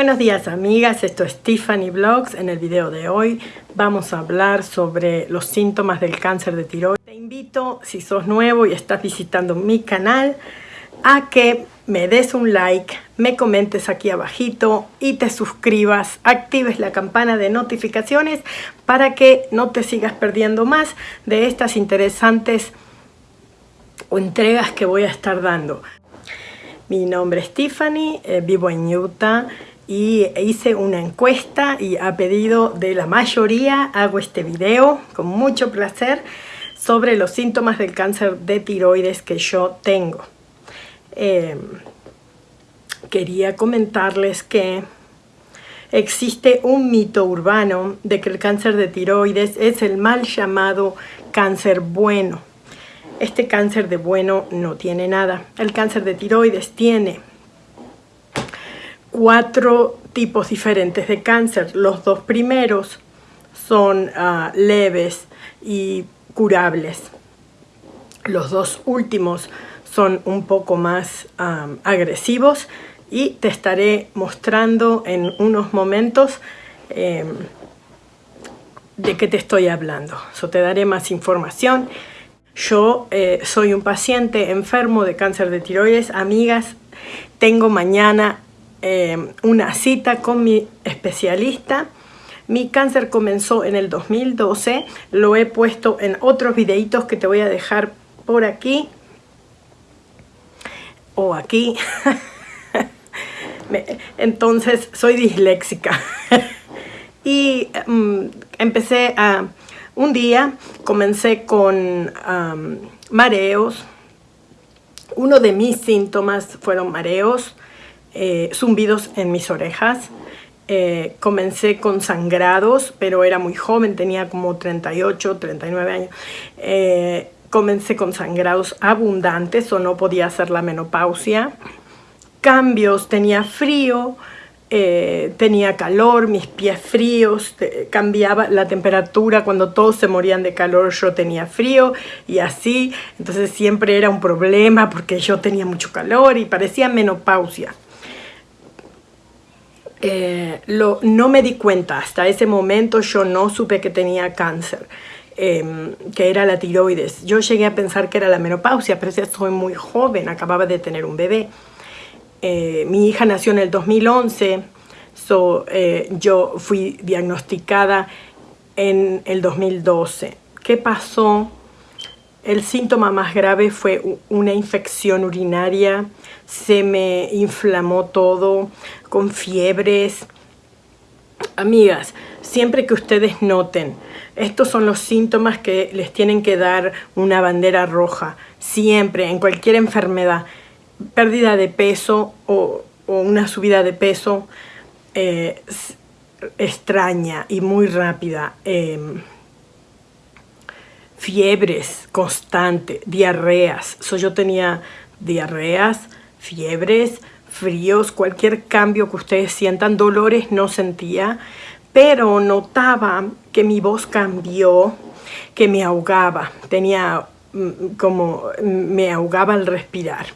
Buenos días amigas, esto es Tiffany Vlogs. En el video de hoy vamos a hablar sobre los síntomas del cáncer de tiroides. Te invito, si sos nuevo y estás visitando mi canal, a que me des un like, me comentes aquí abajito y te suscribas, actives la campana de notificaciones para que no te sigas perdiendo más de estas interesantes entregas que voy a estar dando. Mi nombre es Tiffany, eh, vivo en Utah y hice una encuesta y a pedido de la mayoría hago este video con mucho placer sobre los síntomas del cáncer de tiroides que yo tengo. Em, quería comentarles que existe un mito urbano de que el cáncer de tiroides es el mal llamado cáncer bueno. Este cáncer de bueno no tiene nada. El cáncer de tiroides tiene cuatro tipos diferentes de cáncer. Los dos primeros son ah, leves y curables. Los dos últimos son un poco más agresivos y te estaré mostrando en unos momentos em, de qué te estoy hablando. So, te daré más información. Yo eh, soy un paciente enfermo de cáncer de tiroides. Amigas, tengo mañana em, una cita con mi especialista. Mi cáncer comenzó en el 2012. Lo he puesto en otros videitos que te voy a dejar por aquí o aquí. Entonces soy disléxica. y mm, empecé a... Un día comencé con mareos. Uno de mis síntomas fueron mareos, eh, zumbidos en mis orejas. Eh, comencé con sangrados, pero era muy joven, tenía como 38, 39 años. Eh, comencé con sangrados abundantes o no podía hacer la menopausia. Cambios, tenía frío, tenía calor, mis pies fríos, cambiaba la temperatura, cuando todos se morían de calor yo tenía frío y así, entonces siempre era un problema porque yo tenía mucho calor y parecía menopausia. Eh, lo, no me di cuenta, hasta ese momento yo no supe que tenía cáncer. Em, que era la tiroides. Yo llegué a pensar que era la menopausia, pero ya soy muy joven, acababa de tener un bebé. Eh, mi hija nació en el 2011, so, eh, yo fui diagnosticada en el 2012. ¿Qué pasó? El síntoma más grave fue una infección urinaria, se me inflamó todo, con fiebres. Amigas, siempre que ustedes noten estos son los síntomas que les tienen que dar una bandera roja, siempre, en cualquier enfermedad. Pérdida de peso o, una subida de peso eh, extraña y muy rápida. Em, fiebres constantes, diarreas. yo tenía diarreas, fiebres, fríos, cualquier cambio que ustedes sientan, dolores no sentía pero notaba que mi voz cambió, que me ahogaba, tenía mm, como me ahogaba al respirar.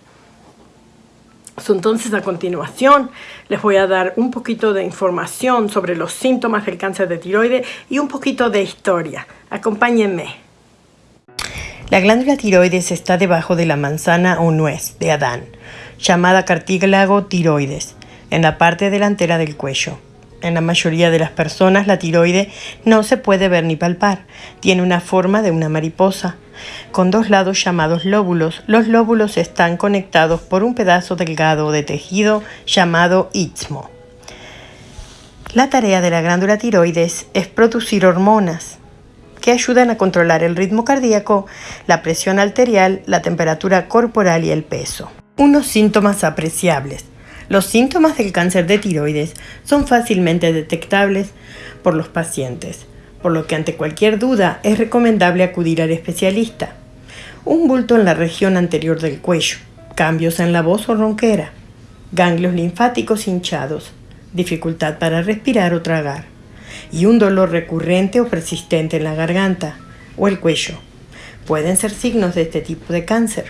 Entonces a continuación les voy a dar un poquito de información sobre los síntomas del cáncer de tiroides y un poquito de historia. Acompáñenme. La glándula tiroides está debajo de la manzana o nuez de Adán, llamada cartílago tiroides, en la parte delantera del cuello. En la mayoría de las personas la tiroide no se puede ver ni palpar. Tiene una forma de una mariposa, con dos lados llamados lóbulos. Los lóbulos están conectados por un pedazo delgado de tejido llamado istmo. La tarea de la glándula tiroides es producir hormonas que ayudan a controlar el ritmo cardíaco, la presión arterial, la temperatura corporal y el peso. Unos síntomas apreciables. Los síntomas del cáncer de tiroides son fácilmente detectables por los pacientes, por lo que ante cualquier duda es recomendable acudir al especialista. Un bulto en la región anterior del cuello, cambios en la voz o ronquera, ganglios linfáticos hinchados, dificultad para respirar o tragar, y un dolor recurrente o persistente en la garganta o el cuello. Pueden ser signos de este tipo de cáncer.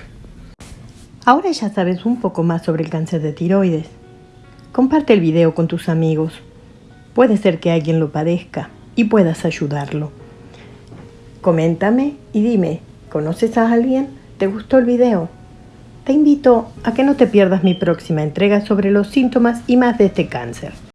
Ahora ya sabes un poco más sobre el cáncer de tiroides. Comparte el video con tus amigos. Puede ser que alguien lo padezca y puedas ayudarlo. Coméntame y dime, ¿conoces a alguien? ¿Te gustó el video? Te invito a que no te pierdas mi próxima entrega sobre los síntomas y más de este cáncer.